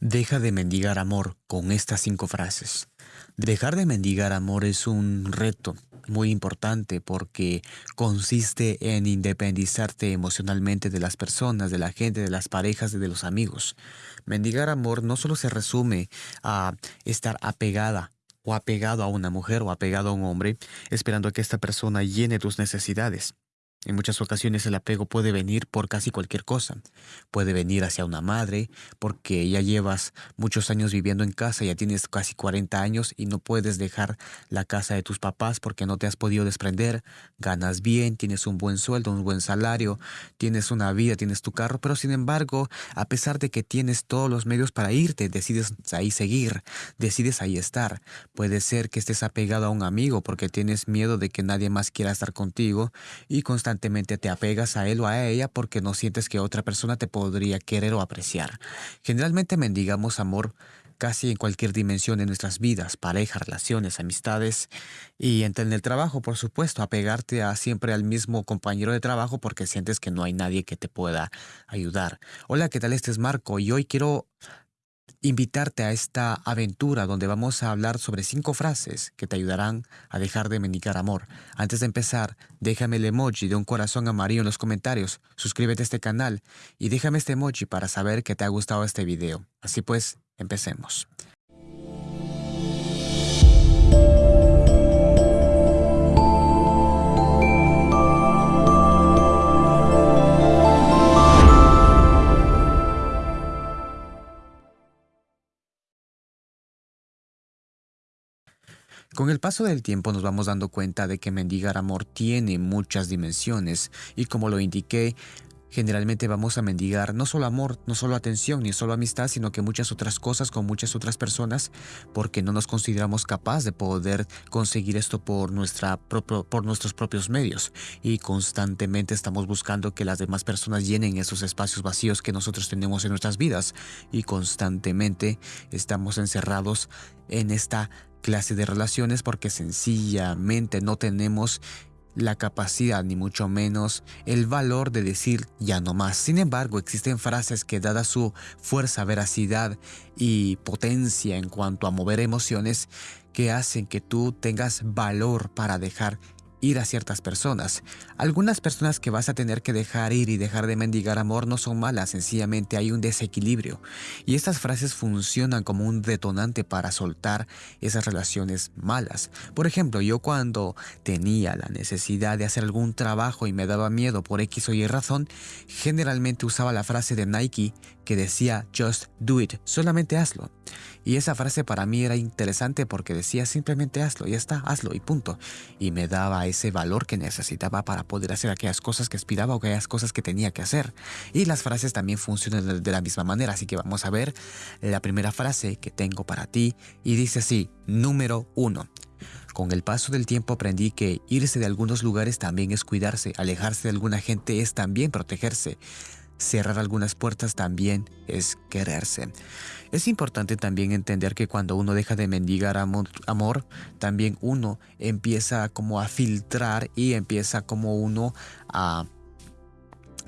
Deja de mendigar amor con estas cinco frases. Dejar de mendigar amor es un reto muy importante porque consiste en independizarte emocionalmente de las personas, de la gente, de las parejas, de los amigos. Mendigar amor no solo se resume a estar apegada o apegado a una mujer o apegado a un hombre, esperando a que esta persona llene tus necesidades. En muchas ocasiones el apego puede venir por casi cualquier cosa. Puede venir hacia una madre, porque ya llevas muchos años viviendo en casa, ya tienes casi 40 años y no puedes dejar la casa de tus papás porque no te has podido desprender. Ganas bien, tienes un buen sueldo, un buen salario, tienes una vida, tienes tu carro, pero sin embargo, a pesar de que tienes todos los medios para irte, decides ahí seguir, decides ahí estar. Puede ser que estés apegado a un amigo porque tienes miedo de que nadie más quiera estar contigo y constantemente constantemente te apegas a él o a ella porque no sientes que otra persona te podría querer o apreciar. Generalmente mendigamos amor casi en cualquier dimensión de nuestras vidas, pareja, relaciones, amistades y en el trabajo, por supuesto, apegarte a siempre al mismo compañero de trabajo porque sientes que no hay nadie que te pueda ayudar. Hola, ¿qué tal? Este es Marco y hoy quiero invitarte a esta aventura donde vamos a hablar sobre cinco frases que te ayudarán a dejar de mendigar amor. Antes de empezar, déjame el emoji de un corazón amarillo en los comentarios, suscríbete a este canal y déjame este emoji para saber que te ha gustado este video. Así pues, empecemos. Con el paso del tiempo nos vamos dando cuenta de que mendigar amor tiene muchas dimensiones y como lo indiqué, Generalmente vamos a mendigar no solo amor, no solo atención, ni solo amistad, sino que muchas otras cosas con muchas otras personas porque no nos consideramos capaces de poder conseguir esto por, nuestra por nuestros propios medios. Y constantemente estamos buscando que las demás personas llenen esos espacios vacíos que nosotros tenemos en nuestras vidas. Y constantemente estamos encerrados en esta clase de relaciones porque sencillamente no tenemos la capacidad ni mucho menos el valor de decir ya no más. Sin embargo, existen frases que dada su fuerza, veracidad y potencia en cuanto a mover emociones que hacen que tú tengas valor para dejar ir a ciertas personas. Algunas personas que vas a tener que dejar ir y dejar de mendigar amor no son malas, sencillamente hay un desequilibrio. Y estas frases funcionan como un detonante para soltar esas relaciones malas. Por ejemplo, yo cuando tenía la necesidad de hacer algún trabajo y me daba miedo por X o Y razón, generalmente usaba la frase de Nike que decía just do it, solamente hazlo. Y esa frase para mí era interesante porque decía simplemente hazlo, ya está, hazlo y punto. Y me daba ese valor que necesitaba para poder hacer aquellas cosas que aspiraba o aquellas cosas que tenía que hacer. Y las frases también funcionan de la misma manera, así que vamos a ver la primera frase que tengo para ti y dice así, número uno. Con el paso del tiempo aprendí que irse de algunos lugares también es cuidarse, alejarse de alguna gente es también protegerse. Cerrar algunas puertas también es quererse. Es importante también entender que cuando uno deja de mendigar amor, también uno empieza como a filtrar y empieza como uno a...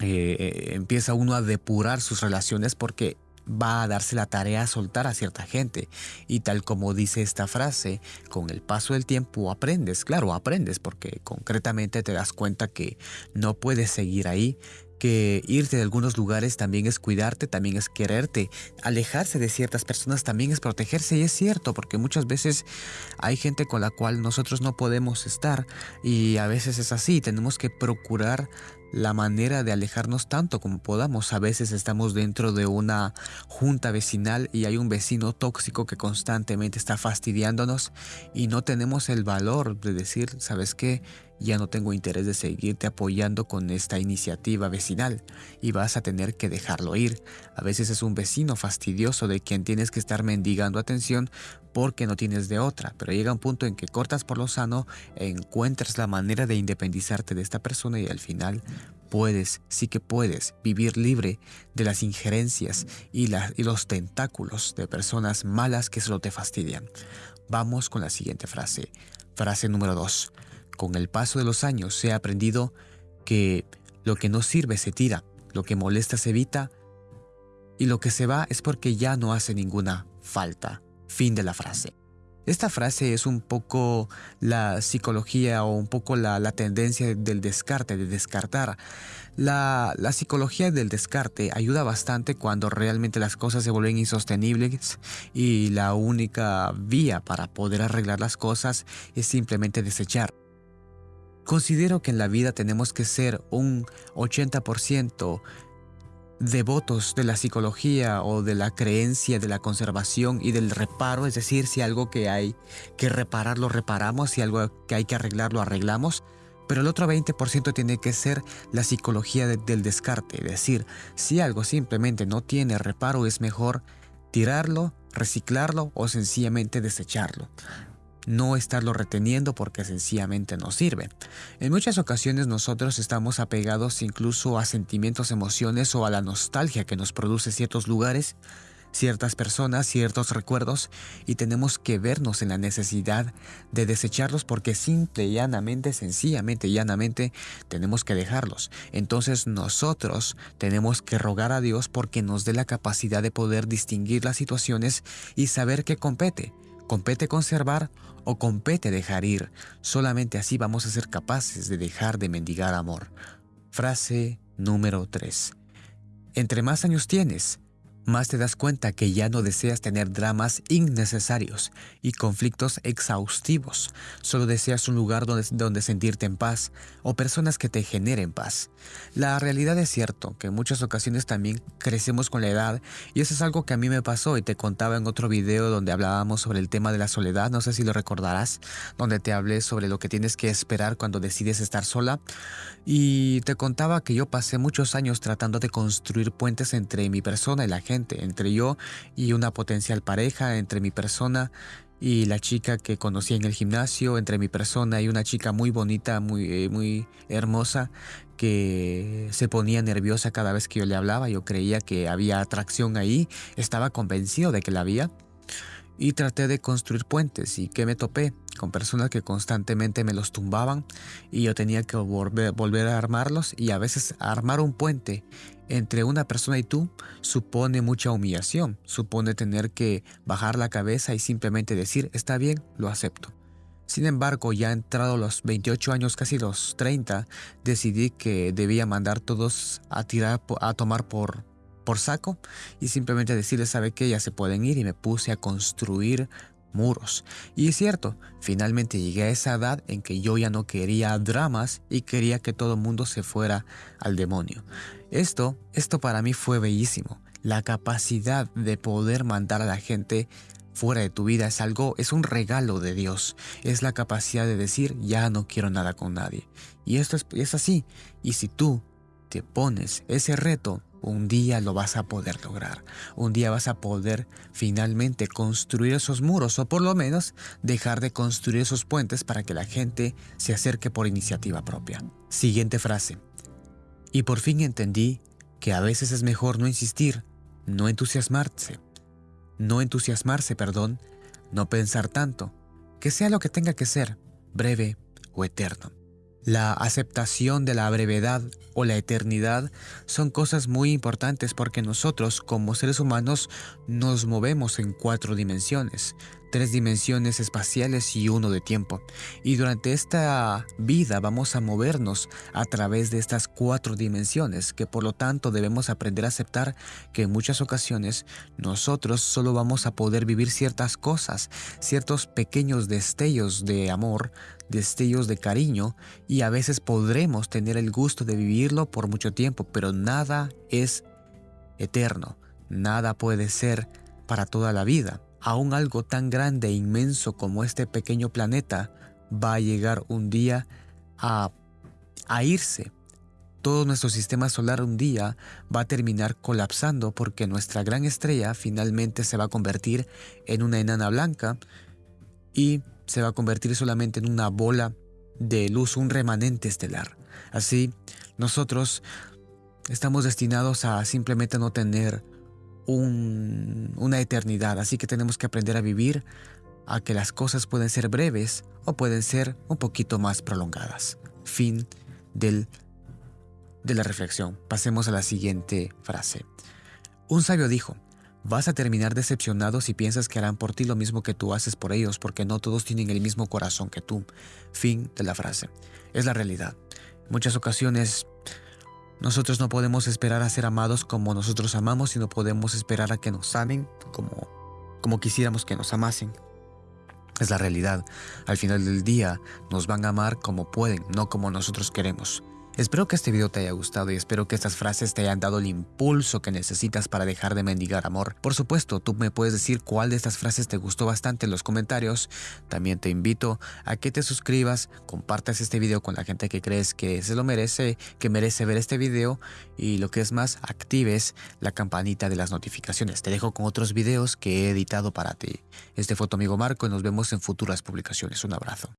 Eh, eh, empieza uno a depurar sus relaciones porque va a darse la tarea a soltar a cierta gente. Y tal como dice esta frase, con el paso del tiempo aprendes, claro, aprendes porque concretamente te das cuenta que no puedes seguir ahí, que irte de algunos lugares también es cuidarte, también es quererte. Alejarse de ciertas personas también es protegerse y es cierto porque muchas veces hay gente con la cual nosotros no podemos estar y a veces es así, tenemos que procurar la manera de alejarnos tanto como podamos. A veces estamos dentro de una junta vecinal y hay un vecino tóxico que constantemente está fastidiándonos y no tenemos el valor de decir, ¿sabes qué? Ya no tengo interés de seguirte apoyando con esta iniciativa vecinal y vas a tener que dejarlo ir. A veces es un vecino fastidioso de quien tienes que estar mendigando atención porque no tienes de otra, pero llega un punto en que cortas por lo sano, encuentras la manera de independizarte de esta persona y al final puedes, sí que puedes, vivir libre de las injerencias y, y los tentáculos de personas malas que solo te fastidian. Vamos con la siguiente frase. Frase número 2. Con el paso de los años he aprendido que lo que no sirve se tira, lo que molesta se evita y lo que se va es porque ya no hace ninguna falta. Fin de la frase. Esta frase es un poco la psicología o un poco la, tendencia del descarte, de descartar. La, la, psicología del descarte ayuda bastante cuando realmente las cosas se vuelven insostenibles y la única vía para poder arreglar las cosas es simplemente desechar. Considero que en la vida tenemos que ser un 80% devotos de la psicología o de la creencia de la conservación y del reparo, es decir, si algo que hay que reparar lo reparamos, si algo que hay que arreglar lo arreglamos, pero el otro 20% tiene que ser la psicología del descarte, es decir, si algo simplemente no tiene reparo es mejor tirarlo, reciclarlo o sencillamente desecharlo no estarlo reteniendo porque sencillamente no sirve. En muchas ocasiones nosotros estamos apegados incluso a sentimientos, emociones o a la nostalgia que nos produce ciertos lugares, ciertas personas, ciertos recuerdos y tenemos que vernos en la necesidad de desecharlos porque simple y llanamente, sencillamente y llanamente tenemos que dejarlos. Entonces nosotros tenemos que rogar a Dios porque nos dé la capacidad de poder distinguir las situaciones y saber qué compete compete conservar o compete dejar ir. Solamente así vamos a ser capaces de dejar de mendigar amor. Frase número 3. Entre más años tienes, más te das cuenta que ya no deseas tener dramas innecesarios y conflictos exhaustivos. Solo deseas un lugar donde, donde, sentirte en paz o personas que te generen paz. La realidad es cierto que en muchas ocasiones también crecemos con la edad y eso es algo que a mí me pasó y te contaba en otro video donde hablábamos sobre el tema de la soledad, no sé si lo recordarás, donde te hablé sobre lo que tienes que esperar cuando decides estar sola y te contaba que yo pasé muchos años tratando de construir puentes entre mi persona y la gente entre yo y una potencial pareja, entre mi persona y la chica que conocí en el gimnasio, entre mi persona y una chica muy bonita, muy, eh, muy hermosa, que se ponía nerviosa cada vez que yo le hablaba. Yo creía que había atracción ahí, estaba convencido de que la había. Y traté de construir puentes y que me topé con personas que constantemente me los tumbaban y yo tenía que volver, volver a armarlos y a veces armar un puente entre una persona y tú supone mucha humillación, supone tener que bajar la cabeza y simplemente decir, está bien, lo acepto. Sin embargo, ya entrado los 28 años, casi los 30, decidí que debía mandar todos a tirar, a tomar por, por saco y simplemente decirles, sabe que ya se pueden ir y me puse a construir muros. Y es cierto, finalmente llegué a esa edad en que yo ya no quería dramas y quería que todo el mundo se fuera al demonio. Esto, esto para mí fue bellísimo. La capacidad de poder mandar a la gente fuera de tu vida es algo, es un regalo de Dios. Es la capacidad de decir, ya no quiero nada con nadie. Y esto es, es así. Y si tú te pones ese reto, un día lo vas a poder lograr. Un día vas a poder finalmente construir esos muros o por lo menos dejar de construir esos puentes para que la gente se acerque por iniciativa propia. Siguiente frase. Y por fin entendí que a veces es mejor no insistir, no entusiasmarse. No entusiasmarse, perdón, no pensar tanto, que sea lo que tenga que ser, breve o eterno. La aceptación de la brevedad o la eternidad son cosas muy importantes porque nosotros como seres humanos nos movemos en cuatro dimensiones tres dimensiones espaciales y uno de tiempo. Y durante esta vida vamos a movernos a través de estas cuatro dimensiones, que por lo tanto debemos aprender a aceptar que en muchas ocasiones nosotros solo vamos a poder vivir ciertas cosas, ciertos pequeños destellos de amor, destellos de cariño, y a veces podremos tener el gusto de vivirlo por mucho tiempo, pero nada es eterno, nada puede ser para toda la vida aún algo tan grande e inmenso como este pequeño planeta va a llegar un día a, a irse. Todo nuestro sistema solar un día va a terminar colapsando porque nuestra gran estrella finalmente se va a convertir en una enana blanca y se va a convertir solamente en una bola de luz, un remanente estelar. Así, nosotros estamos destinados a simplemente no tener una eternidad, así que tenemos que aprender a vivir a que las cosas pueden ser breves o pueden ser un poquito más prolongadas. Fin del, de la reflexión. Pasemos a la siguiente frase. Un sabio dijo, vas a terminar decepcionado si piensas que harán por ti lo mismo que tú haces por ellos, porque no todos tienen el mismo corazón que tú. Fin de la frase. Es la realidad. En muchas ocasiones nosotros no podemos esperar a ser amados como nosotros amamos y no podemos esperar a que nos amen como, como quisiéramos que nos amasen. Es la realidad. Al final del día nos van a amar como pueden, no como nosotros queremos. Espero que este video te haya gustado y espero que estas frases te hayan dado el impulso que necesitas para dejar de mendigar amor. Por supuesto, tú me puedes decir cuál de estas frases te gustó bastante en los comentarios. También te invito a que te suscribas, compartas este video con la gente que crees que se lo merece, que merece ver este video y lo que es más, actives la campanita de las notificaciones. Te dejo con otros videos que he editado para ti. Este fue tu amigo Marco y nos vemos en futuras publicaciones. Un abrazo.